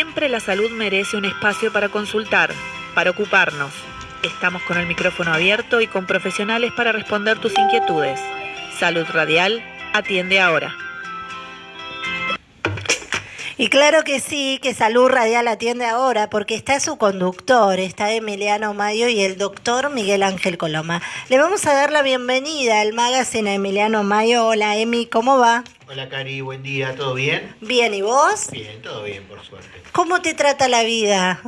Siempre la salud merece un espacio para consultar, para ocuparnos. Estamos con el micrófono abierto y con profesionales para responder tus inquietudes. Salud Radial, atiende ahora. Y claro que sí, que Salud Radial atiende ahora, porque está su conductor, está Emiliano Mayo y el doctor Miguel Ángel Coloma. Le vamos a dar la bienvenida al magazine a Emiliano Mayo. Hola Emi, ¿cómo va? Hola Cari, buen día, ¿todo bien? Bien, ¿y vos? Bien, todo bien, por suerte. ¿Cómo te trata la vida?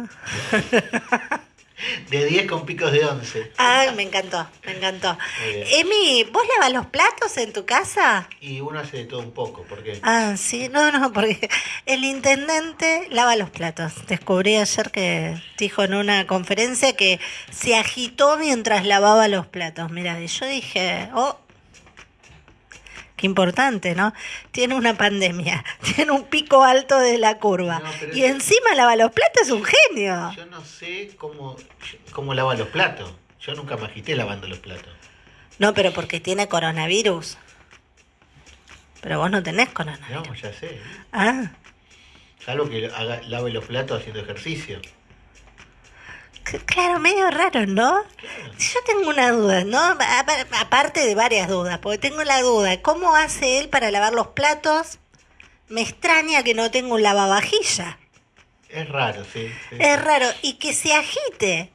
De 10 con picos de 11. Ah, me encantó, me encantó. Emi, ¿vos lavas los platos en tu casa? Y uno hace de todo un poco, porque Ah, sí, no, no, porque el intendente lava los platos. Descubrí ayer que dijo en una conferencia que se agitó mientras lavaba los platos. Mira, y yo dije, oh, qué importante, ¿no? Tiene una pandemia, tiene un pico alto de la curva. No, y encima lava los platos, es un genio. yo no sé cómo, cómo lava los platos. Yo nunca me agité lavando los platos. No, pero porque tiene coronavirus. Pero vos no tenés coronavirus. No, ya sé. Ah. Salvo que haga, lave los platos haciendo ejercicio. Claro, medio raro, ¿no? Yo tengo una duda, ¿no? Aparte de varias dudas, porque tengo la duda, ¿cómo hace él para lavar los platos? Me extraña que no tenga un lavavajilla. Es raro, sí. sí. Es raro. Y que se agite.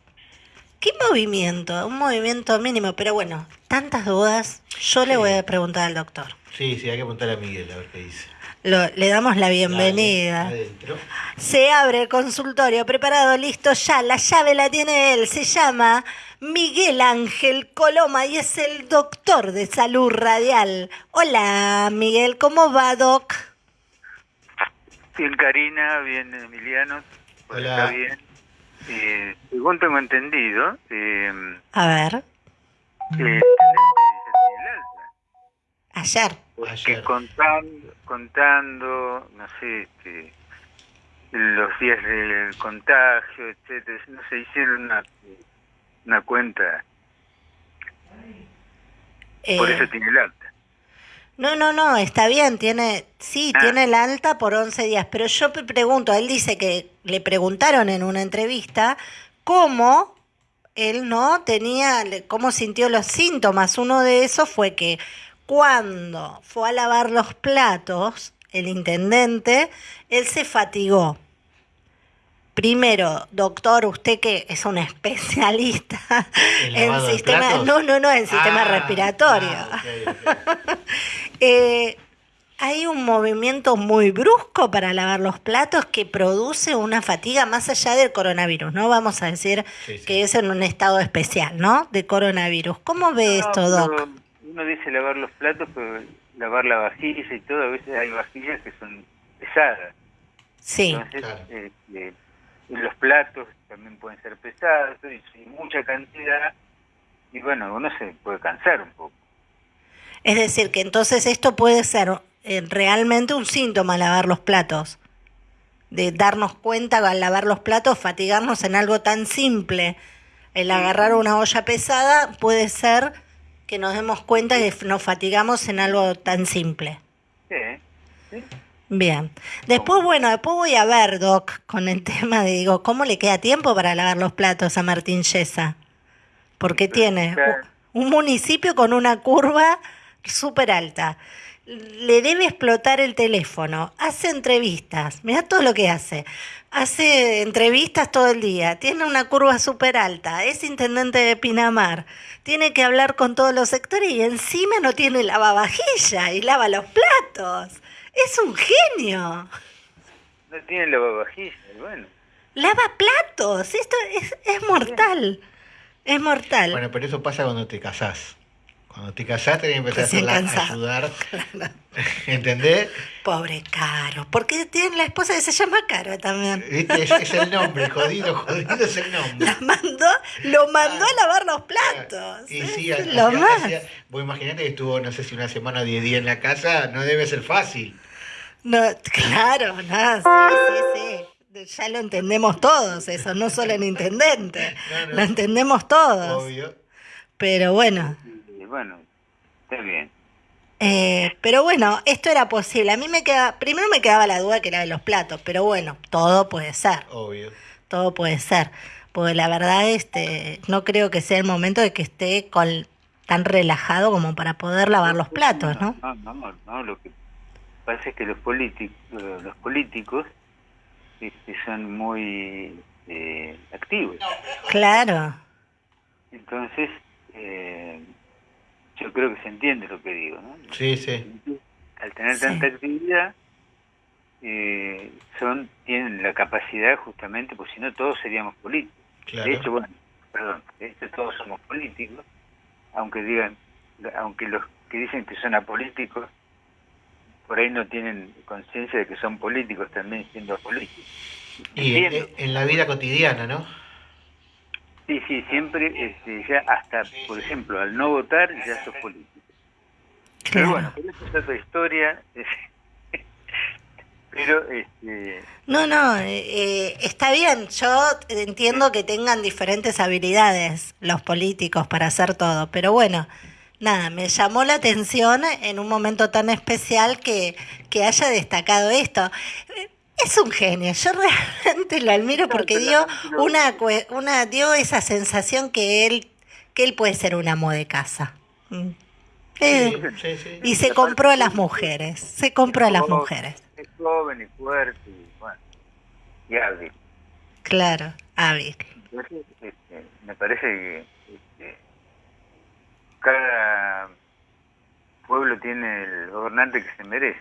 ¿Qué movimiento? Un movimiento mínimo, pero bueno, tantas dudas. Yo le voy a preguntar al doctor. Sí, sí, hay que preguntar a Miguel a ver qué dice. Lo- le damos la bienvenida. Dale. Se abre el consultorio, preparado, listo ya. La llave la tiene él. Se llama Miguel Ángel Coloma y es el doctor de salud radial. Hola, Miguel, ¿cómo va, doc? Bien, Karina, bien, Emiliano. Pues Hola. Está bien. Eh, según tengo entendido, eh, A ver, eh, ayer. Porque Ayer. contando, contando, no sé, este, los días del contagio, etcétera, no se hicieron una, una cuenta, por Eh, eso tiene el alta. no, no, no, está bien, tiene, sí, Ah. tiene el alta por 11 días, pero yo me pregunto, él dice que le preguntaron en una entrevista cómo él no tenía, cómo sintió los síntomas. Uno de esos fue que cuando fue a lavar los platos, el intendente, él se fatigó. Primero, doctor, usted que es un especialista ¿En sistema, no, no, no, en sistema Ah, respiratorio. ah. Eh, hay un movimiento muy brusco para lavar los platos que produce una fatiga más allá del coronavirus, ¿no? Vamos a decir Sí, sí. que es en un estado especial, ¿no? De coronavirus. ¿Cómo ve esto, No, Doc? Uno dice lavar los platos, pero lavar la vajilla y todo, a veces hay vajillas que son pesadas. Sí, Entonces, Claro. eh, eh, los platos también pueden ser pesados, y, y mucha cantidad, y bueno, uno se puede cansar un poco. es decir, que entonces esto puede ser eh, realmente un síntoma lavar los platos. De darnos cuenta al lavar los platos, fatigarnos en algo tan simple. El agarrar una olla pesada puede ser que nos demos cuenta que nos fatigamos en algo tan simple. Sí. Bien. Después, bueno, después voy a ver, Doc, con el tema de, digo, ¿cómo le queda tiempo para lavar los platos a Martín Yesa? Porque tiene un municipio con una curva súper alta. Le debe explotar el teléfono. Hace entrevistas. Mira todo lo que hace. Hace entrevistas todo el día. Tiene una curva súper alta. Es intendente de Pinamar. Tiene que hablar con todos los sectores y encima no tiene lavavajilla y lava los platos. Es un genio. No tiene lavavajillas, y bueno. Lava platos. Esto es, es mortal. Es mortal. Bueno, pero eso pasa cuando te casás. Cuando te casás tenés que empezar a, ayudar. ¿Entendés? Pobre Caro. Porque tiene la esposa que se llama Caro también. ¿Viste? Es, es el nombre, jodido, jodido es el nombre. La mandó, lo mandó a lavar los platos. Y sí, lo más. hacía- vos imaginate que estuvo, no sé si una semana o 10 días en la casa, no debe ser fácil. No, claro, no, sí, sí, sí. Ya lo entendemos todos, eso, no solo el intendente. No, no. Lo entendemos todos. Obvio. Pero bueno, Y bueno, está bien. Eh, pero bueno, esto era posible. A mí me queda, primero me quedaba la duda que era de los platos, pero bueno, todo puede ser, Obvio. todo puede ser. Porque la verdad, este, no creo que sea el momento de que esté con, tan relajado como para poder lavar los platos, ¿no? No, no, no, no, lo que pasa es que los políticos, los políticos este, son muy eh, activos. Claro, Entonces, eh, creo que se entiende lo que digo, ¿no? Sí, sí. Al tener Sí. tanta actividad, eh, son tienen la capacidad justamente, pues si no todos seríamos políticos. Claro. De hecho, bueno, perdón, de hecho todos somos políticos, aunque digan, aunque los que dicen que son apolíticos, por ahí no tienen conciencia de que son políticos también siendo políticos. y en la vida cotidiana, ¿no? Sí, sí, siempre, este, ya hasta, por ejemplo, al no votar ya sos político. Pero bueno, pero eso es otra historia. pero, este, No, no, eh, eh, está bien. Yo entiendo que tengan diferentes habilidades los políticos para hacer todo, pero bueno, nada, me llamó la atención en un momento tan especial que, que haya destacado esto. Es un genio, yo realmente lo admiro porque dio una, una dio esa sensación que él que él puede ser un amo de casa. Mm. Eh, Sí, sí. y se compró a las mujeres, se compró a las mujeres. es joven y fuerte y, bueno, y hábil. Claro, hábil. Entonces, este, me parece que este, cada pueblo tiene el gobernante que se merece.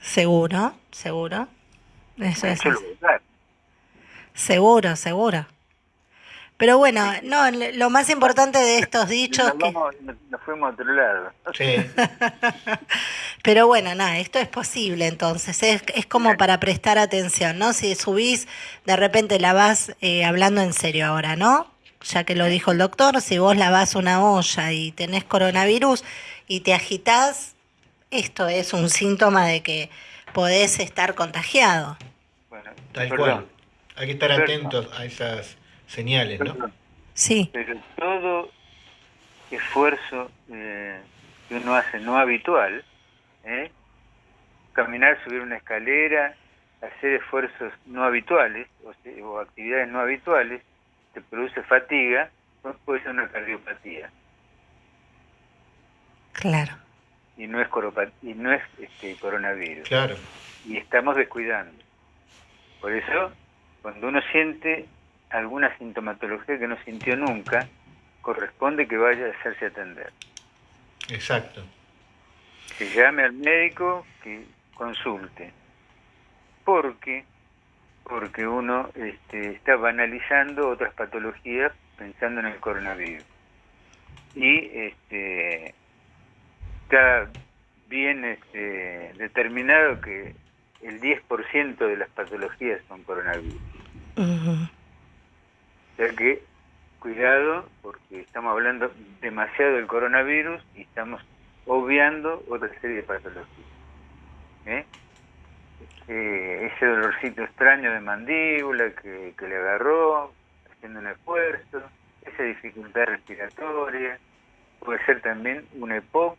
Seguro, seguro. Eso es Yo lo así. voy a dar. Seguro, seguro. Pero bueno, no, lo más importante de estos Nos, dichos que... vamos- nos- nos fuimos a otro lado. Sí. Pero bueno, nada, esto es posible entonces, es, es como para prestar atención, ¿no? Si subís, de repente la vas eh, hablando en serio ahora, ¿no? Ya que lo dijo el doctor, si vos lavás una olla y tenés coronavirus y te agitás, esto es un síntoma de que podés estar contagiado. Bueno, Tal perdón, cual. Hay que estar Perdón. atentos a esas señales, ¿no? perdón. Sí, Pero todo esfuerzo eh, que uno hace no habitual, ¿eh? caminar, subir una escalera, hacer esfuerzos no habituales o, actividades no habituales, te produce fatiga, pues puede ser una cardiopatía claro. Y no es, y no es este, coronavirus. Claro. y estamos descuidando. Por eso, cuando uno siente alguna sintomatología que no sintió nunca, corresponde que vaya a hacerse atender. Exacto. Que llame al médico, que consulte. Porque porque uno este, está banalizando otras patologías pensando en el coronavirus. Y este, está bien este, determinado que el 10% de las patologías son coronavirus. Ujú. O sea que, cuidado, porque estamos hablando demasiado del coronavirus y estamos obviando otra serie de patologías. ¿eh? Eh, ese dolorcito extraño de mandíbula que, que le agarró haciendo un esfuerzo, esa dificultad respiratoria, puede ser también una EPOC,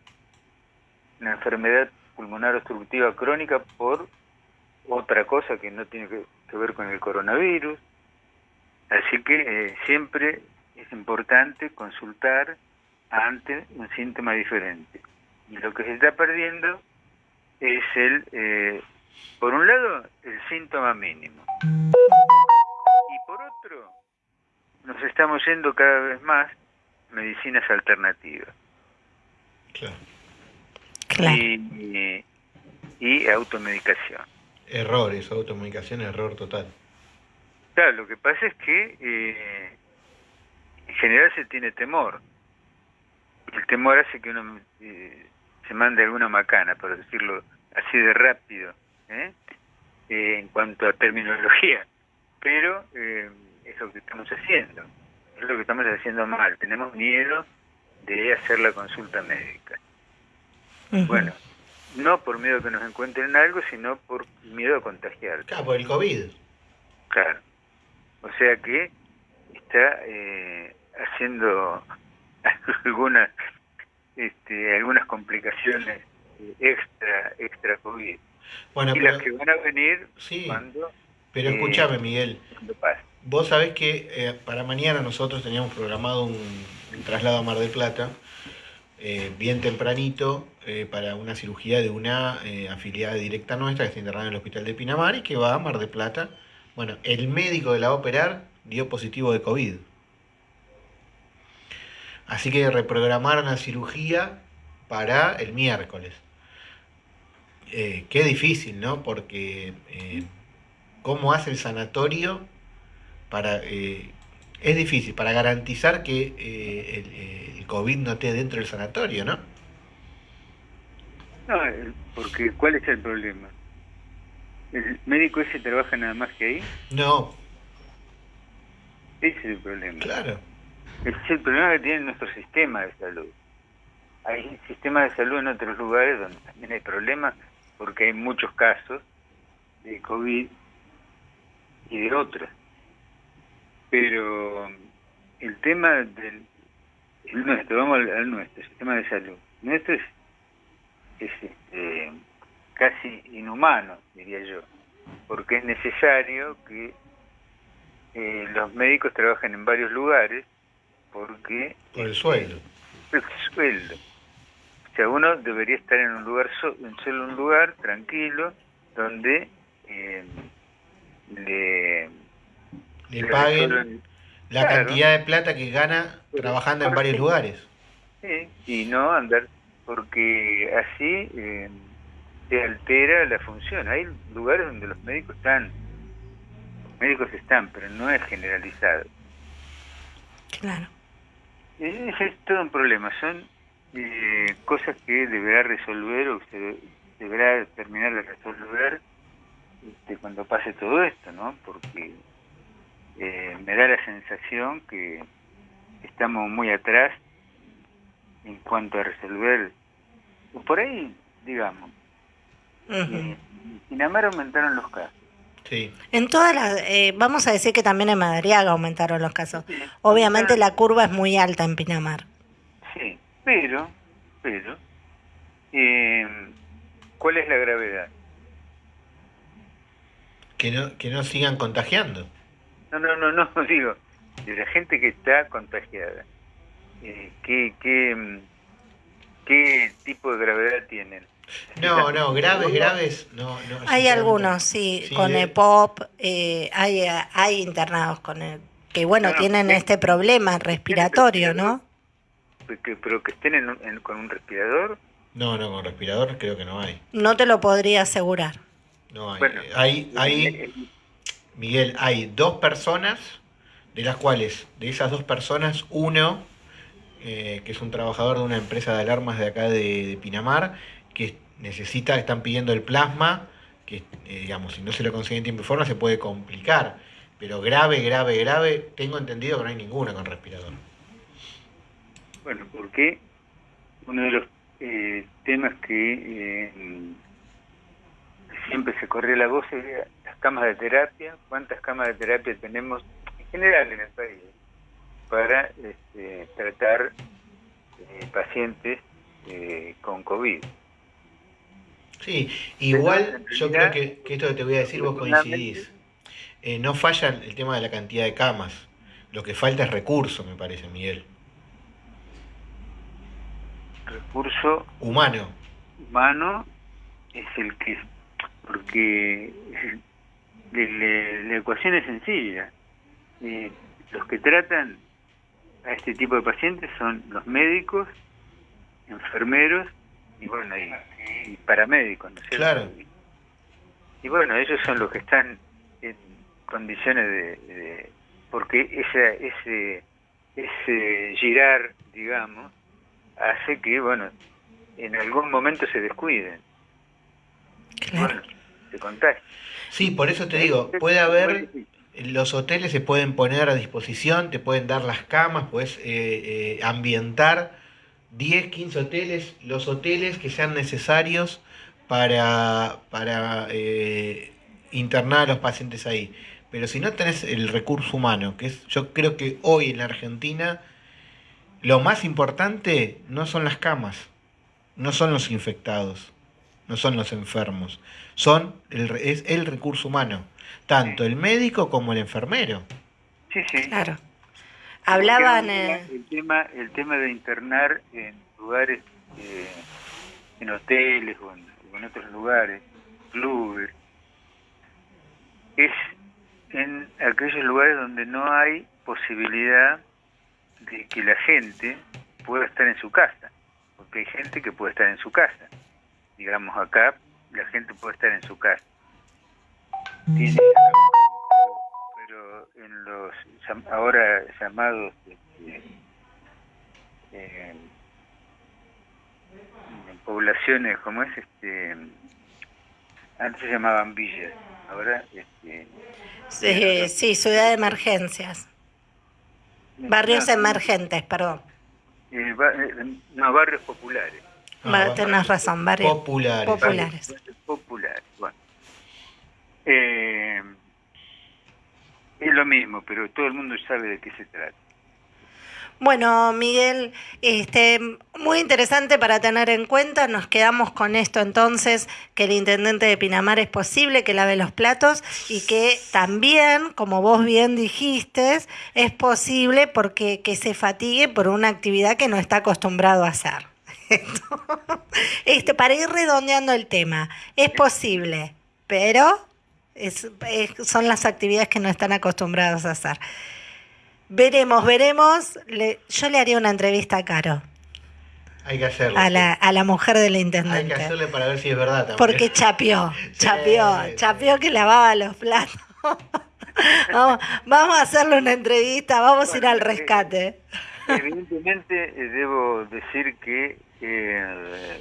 una enfermedad pulmonar obstructiva crónica por otra cosa que no tiene que, que ver con el coronavirus. Así que eh, siempre es importante consultar ante un síntoma diferente. Y lo que se está perdiendo es el, eh, por un lado, el síntoma mínimo. Y por otro, nos estamos yendo cada vez más medicinas alternativas. Claro. Claro. Y, y automedicación. Error, eso, automedicación, error total. Claro, lo que pasa es que eh, en general se tiene temor. El temor hace que uno eh, se mande alguna macana, por decirlo así de rápido, ¿eh? Eh, en cuanto a terminología. Pero eh, es lo que estamos haciendo. Es lo que estamos haciendo mal. Tenemos miedo de hacer la consulta médica. Bueno, no por miedo a que nos encuentren algo, sino por miedo a contagiar. Claro, por el COVID. Claro. O sea que está eh, haciendo algunas este, algunas complicaciones extra extra COVID. Bueno, y pero, las que van a venir sí, cuando, pero eh, escúchame, Miguel. Vos sabés que eh, para mañana nosotros teníamos programado un, un traslado a Mar del Plata, eh, bien tempranito, eh, para una cirugía de una eh, afiliada directa nuestra que está internada en el hospital de Pinamar y que va a Mar del Plata. Bueno, el médico que la va a operar dio positivo de COVID. Así que reprogramaron la cirugía para el miércoles. Qué difícil, ¿no? Porque cómo hace el sanatorio para... es difícil, para garantizar que el COVID no esté dentro del sanatorio, ¿no? No, porque ¿cuál es el problema? ¿El médico ese trabaja nada más que ahí? No, Ese es el problema. claro. Ese es el problema que tiene nuestro sistema de salud. Hay sistemas de salud en otros lugares donde también hay problemas porque hay muchos casos de COVID y de otras. Pero el tema del el nuestro, vamos al, al nuestro, sistema de salud. Nuestro es, es este, casi inhumano, diría yo, porque es necesario que eh, los médicos trabajen en varios lugares porque Por el sueldo. el sueldo. O sea, uno debería estar en un lugar, so- en solo un lugar, tranquilo, donde eh, le, Le le paguen la claro. cantidad de plata que gana trabajando en varios lugares. sí, y no andar, porque así eh, se altera la función. Hay lugares donde los médicos están, los médicos están, pero no es generalizado. Claro. Es todo un problema, son eh, cosas que deberá resolver o se deberá terminar de resolver este, cuando pase todo esto, ¿no? Porque eh, me da la sensación que estamos muy atrás en cuanto a resolver, o por ahí, digamos, Ujú. eh, en Pinamar aumentaron los casos. Sí. En todas las, eh, vamos a decir que también en Madariaga aumentaron los casos. Obviamente la curva es muy alta en Pinamar. Sí, pero, pero, eh, ¿cuál es la gravedad? Que no, que no sigan contagiando. No, no, no, no, digo, de la gente que está contagiada. Eh, ¿qué, qué, mm, ¿Qué tipo de gravedad tienen? No, no, graves, graves, no. no Hay algunos, sí, Sí, con de- EPOP, eh, hay, hay internados con el, que bueno, No, no, tienen sí. este problema respiratorio, ¿no? Que- pero que estén en un- en- con un respirador. No, no, con respirador creo que no hay. No te lo podría asegurar. No hay. Bueno, hay, hay, eh, Miguel, hay dos personas, de las cuales, de esas dos personas, uno, eh, que es un trabajador de una empresa de alarmas de acá de, Pinamar, que necesita, están pidiendo el plasma, que eh, digamos, si no se lo consiguen en tiempo y forma se puede complicar. Pero grave, grave, grave, tengo entendido que no hay ninguna con respirador. Bueno, porque uno de los eh, temas que siempre se corría la voz era camas de terapia, cuántas camas de terapia tenemos en general en el país para este, tratar eh, pacientes eh, con COVID. Sí, igual Pero, yo creo que esto que te voy a decir vos coincidís. Eh, no falla el tema de la cantidad de camas. Lo que falta es recurso, me parece, Miguel. Recurso Humano. humano es el que porque le- le- la ecuación es sencilla Eh, los que tratan a este tipo de pacientes son los médicos enfermeros y bueno y, y paramédicos ¿no es cierto? Claro. y bueno ellos son los que están en condiciones de, de- porque esa, ese ese girar digamos hace que bueno en algún momento se descuiden Claro. bueno, se contagia. Sí, por eso te digo, puede haber, los hoteles se pueden poner a disposición, te pueden dar las camas, puedes eh, eh, ambientar 10, 15 hoteles, los hoteles que sean necesarios para, para eh, internar a los pacientes ahí. Pero si no tenés el recurso humano, que es, yo creo que hoy en la Argentina lo más importante no son las camas, no son los infectados, no son los enfermos, son el, es el recurso humano, tanto el médico como el enfermero. Sí, sí. Claro. Hablaban... el, eh, el tema el tema de internar en lugares eh, en hoteles o en, o en otros lugares clubes es en aquellos lugares donde no hay posibilidad de que la gente pueda estar en su casa porque hay gente que puede estar en su casa digamos acá la gente puede estar en su casa. Tiene- pero, en los ahora llamados este, eh, en poblaciones como es este antes se llamaban villas ahora este sí, sí, ciudad de emergencias. Barrios no, emergentes, perdón. eh, ba- eh, no barrios populares Va- Ah, tenés razón, barrios Populares. populares. Barrios populares bueno Eh, es lo mismo pero todo el mundo sabe de qué se trata Bueno, Miguel, este, muy interesante para tener en cuenta. Nos quedamos con esto entonces, que el intendente de Pinamar es posible que lave los platos y que también, como vos bien dijiste, es posible porque que se fatigue por una actividad que no está acostumbrado a hacer. Este, para ir redondeando el tema, es posible, pero es- es- son las actividades que no están acostumbrados a hacer. Veremos, veremos. Le- yo le haría una entrevista a Caro, Hay que hacerlo. a la, a la mujer del Hay que intendente. hacerle para ver si es verdad también. Porque chapeó, chapeó, sí. chapeó que lavaba los platos. vamos, vamos a hacerle una entrevista, vamos a ir al rescate. Evidentemente eh, debo decir que eh,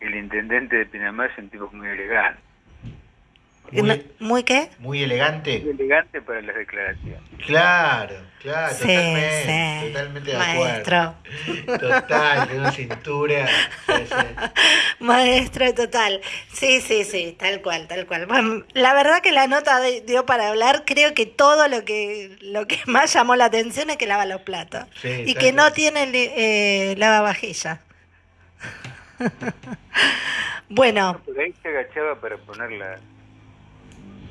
el intendente de Pinamar es un tipo muy elegante, Muy, ¿Muy qué? muy elegante. muy elegante para las declaraciones. Claro, claro, Sí, totalmente, sí. totalmente de Maestro. acuerdo. Total, tiene una cintura. sí, sí. Maestro total. Sí, sí, sí, tal cual, tal cual. Bueno, la verdad que la nota de- dio para hablar. Creo que todo lo que lo que más llamó la atención es que lava los platos Sí, y que no tiene eh, lavavajillas. bueno, Por ahí se agachaba para poner la-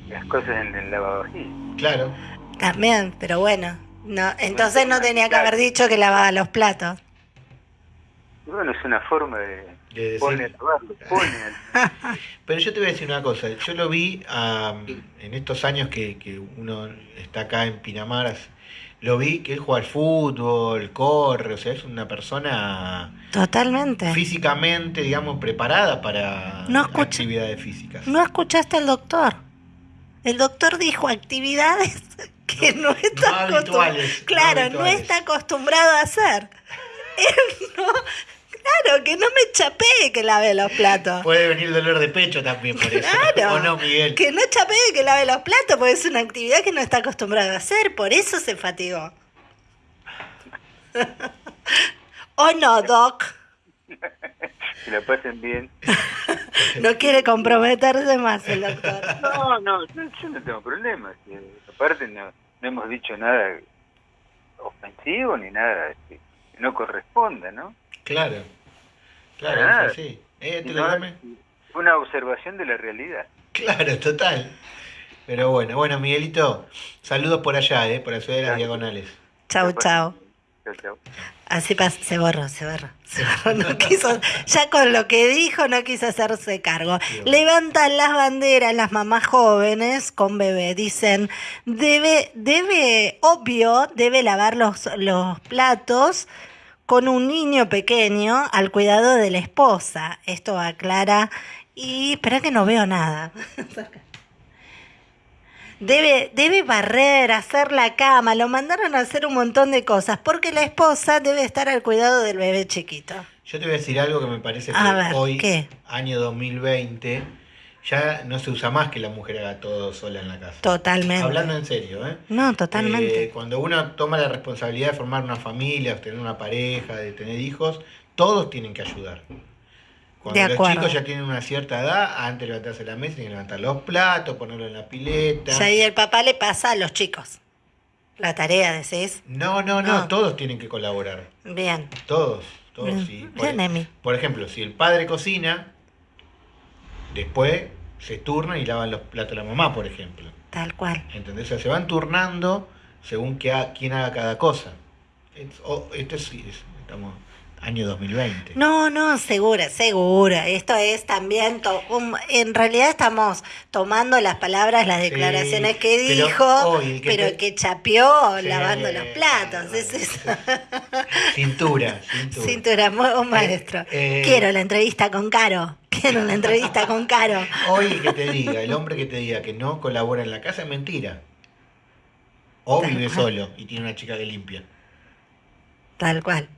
las cosas en el lavavajillas. Claro. también, pero bueno, no, entonces no tenía que haber dicho que lavaba los platos. Y bueno, es una forma de... De decir- Pone a lavarlo, pone a- Pero yo te voy a decir una cosa, yo lo vi am, en estos años que, que uno está acá en Pinamar, as- lo vi que él juega al fútbol, corre, o sea, es una persona Totalmente. físicamente, digamos, preparada para No escucha- actividades físicas. No escuchaste al doctor. El doctor dijo actividades que no, está no habituales, no Claro, no habituales. está acostumbrado a hacer. Él no, claro, que no me chapee que lave los platos. Puede venir dolor de pecho también por eso. Claro, ¿O no, Miguel? que no chapee que lave los platos porque es una actividad que no está acostumbrado a hacer, por eso se fatigó. ¿O no, Doc? que la pasen bien. No quiere comprometerse más el doctor. No, no, yo, yo no tengo problemas. Aparte no, no hemos dicho nada ofensivo ni nada este, que no corresponda, ¿no? Claro, claro, nada. es así. Eh, te dame. una observación de la realidad. Claro, total. Pero bueno, bueno, Miguelito, saludos por allá, eh, por la ciudad de las Gracias. diagonales. Chau, chau. Chao, chao. Así pas se borró, se borró. se borró, no quiso, ya con lo que dijo no quiso hacerse cargo. Levantan las banderas las mamás jóvenes con bebé. Dicen, debe, debe, obvio, debe lavar los, los platos con un niño pequeño al cuidado de la esposa. Esto aclara. Y espera que no veo nada. Debe, debe barrer, hacer la cama, lo mandaron a hacer un montón de cosas, porque la esposa debe estar al cuidado del bebé chiquito. Yo te voy a decir algo que me parece que ver, hoy, ¿qué? año 2020, ya no se usa más que la mujer haga todo sola en la casa. Totalmente. Hablando en serio, ¿eh? No, totalmente. Eh, cuando uno toma la responsabilidad de formar una familia, de tener una pareja, de tener hijos, todos tienen que ayudar. Cuando De los acuerdo. chicos ya tienen una cierta edad, antes de levantarse de la mesa, tienen que levantar los platos, ponerlo en la pileta. Ya ahí el papá le pasa a los chicos. La tarea, decís. No, no, no, No. todos tienen que colaborar. Bien. Todos, todos. Sí. Bien, Emi. por ejemplo, si el padre cocina, después se turna y lavan los platos la mamá, por ejemplo. Tal cual. ¿Entendés? O sea, se van turnando según que ha- quién haga cada cosa. Es- o- esto sí, es- estamos año 2020. No, no, segura, segura. Esto es también, to- un- en realidad estamos tomando las palabras, las Sí, declaraciones que pero dijo, el que pero te- que chapeó Sí, lavando los platos. bueno, es eso. Cintura, cintura. Cintura, un maestro. eh, Quiero la entrevista con Caro. Quiero la entrevista con Caro. Hoy el que te diga, el hombre que te diga que no colabora en la casa es mentira. O vive solo y tiene una chica que limpia. Tal cual.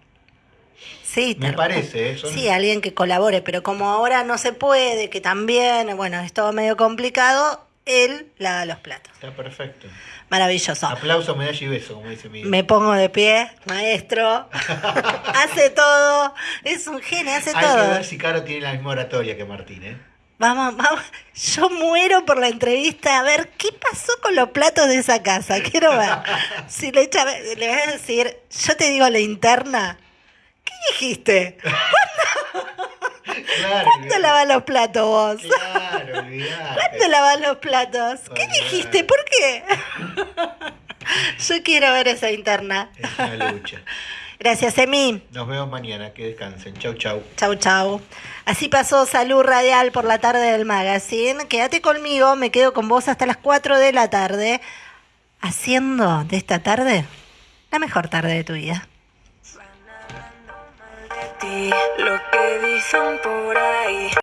Sí, Me parece, ¿eh? Son- Sí, alguien que colabore, pero como ahora no se puede, que también, bueno, es todo medio complicado, él lava los platos. Está perfecto. Maravilloso. Aplauso, medalla y beso, como dice Miguel. Me pongo de pie, maestro. hace todo. Es un genio, hace Hay que todo. ver si Caro tiene la misma oratoria que Martín, ¿eh? Vamos, vamos. Yo muero por la entrevista a ver qué pasó con los platos de esa casa. Quiero ver. Si le, echa, le voy a decir, yo te digo la interna. ¿Qué dijiste? Claro, ¿Cuándo lavas los platos vos? Claro, olvidate. ¿Cuándo lavas los platos? ¿Qué Olvidate. dijiste? ¿Por qué? Yo quiero ver esa interna. Es una lucha. Gracias, Emi. Nos vemos mañana. Que descansen. Chau, chau. Chau, chau. Así pasó Salud Radial por la tarde del magazine. Quédate conmigo, me quedo con vos hasta las 4 de la tarde, haciendo de esta tarde la mejor tarde de tu vida. Lo que dicen por ahí.